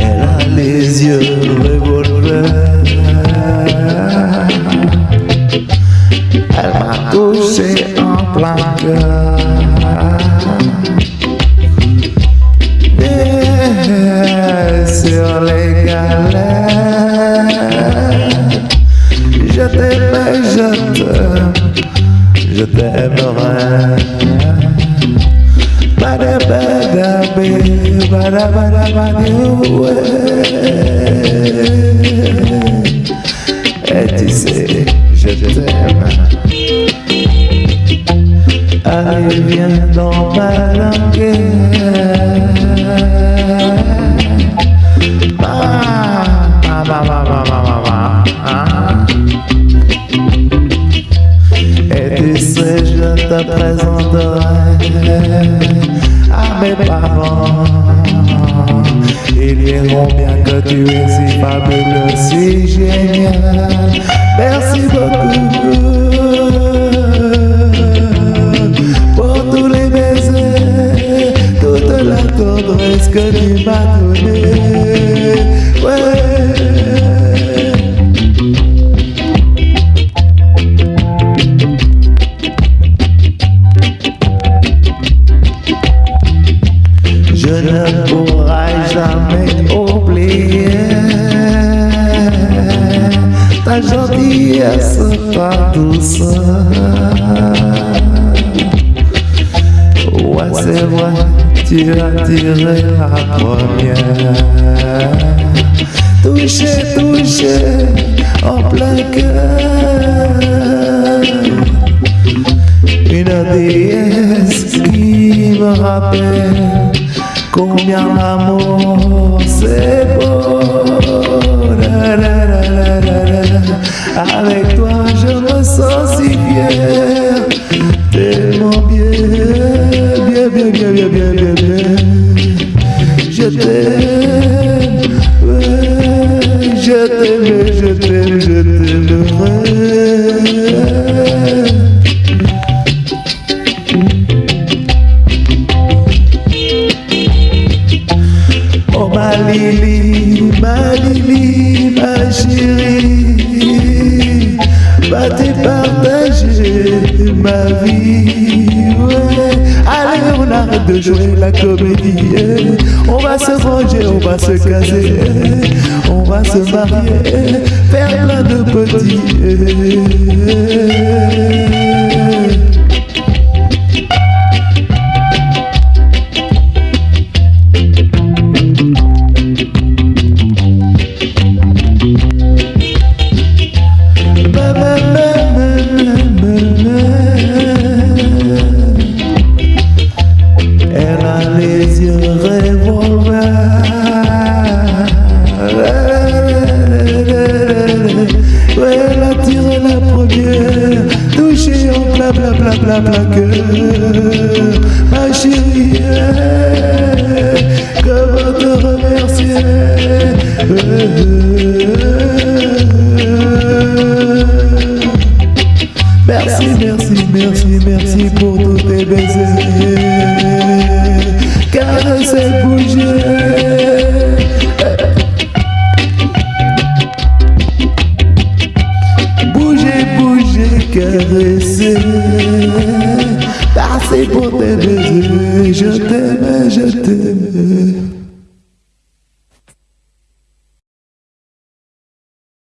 Elle a les yeux revolver. Elle m'a touché en plein. Galets, je t'aimais, je t'aime, je t'aimerai. Bada bada bada bada bada ouais. Et tu sais, je t'aime. Allez, viens dans ma langue. Et tu je te présenterai à mes parents. Verront bien que tu es si fabuleux, si génial. Merci beaucoup que tu m'as. Je ne pourrai jamais oublier ta gentillesse, ta douceur. Ouais, c'est vrai, tu as tiré la première. Touché, touché, en plein cœur. Une déesse qui me rappelle combien l'amour c'est beau. Bien, bien, bien, bien. Je t'aime, je t'aime, je t'aime, je t'aimerai. Oh ma Lily, ma Lily, ma chérie, va-t-il partager ma vie de jouer la comédie On va se manger, on va se caser On va se marier, faire plein de petits bla bla bla bla bla cœur. Ma chérie, comment te remercier? Merci, merci, merci, merci pour tous tes baisers. Caresser, bouger. Bouger, caresser. Merci pour tes baisers. Je t'aime, je t'aime.